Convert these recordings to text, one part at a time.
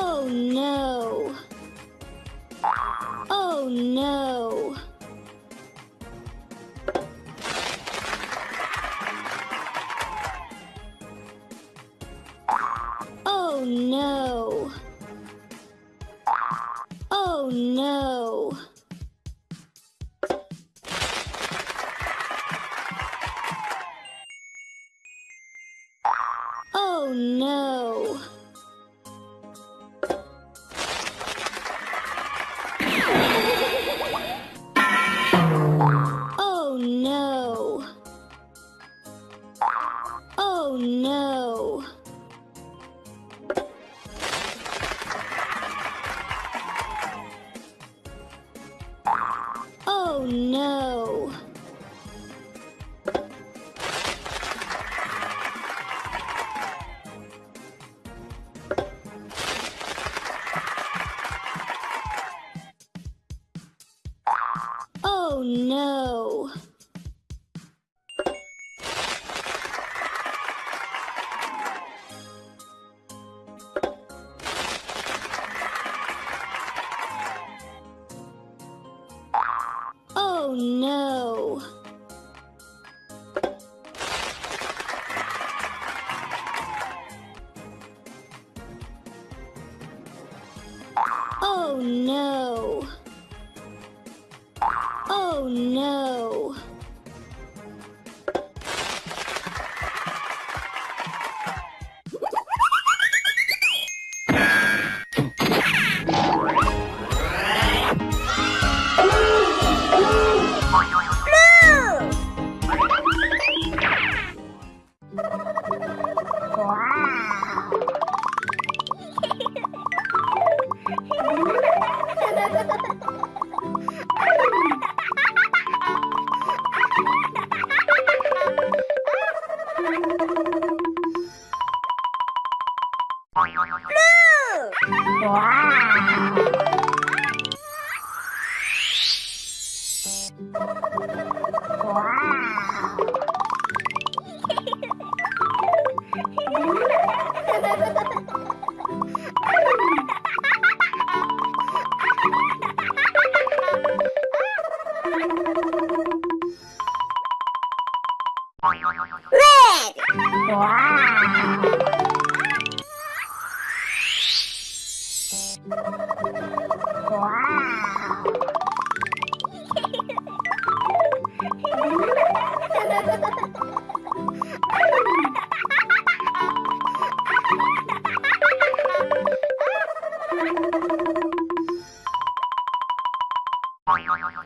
Oh, no. Oh no. Oh no. Oh no. Oh no. Oh no. Oh no. 哇！哇！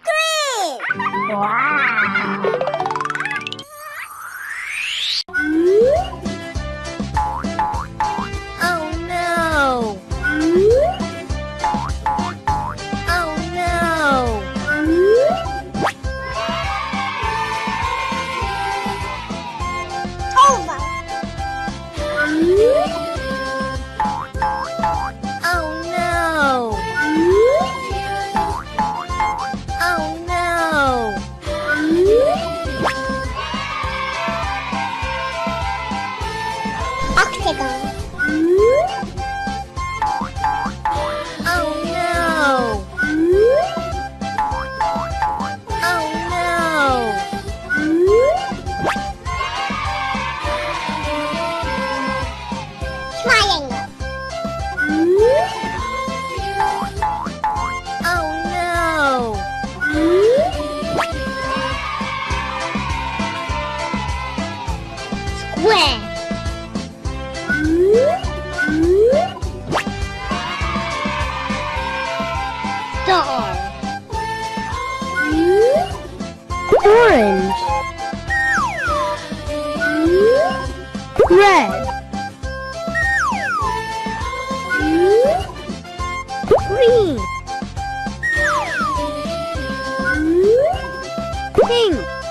对！哇！Triangle. Oh no! Square. Star. Orange. Red. thing!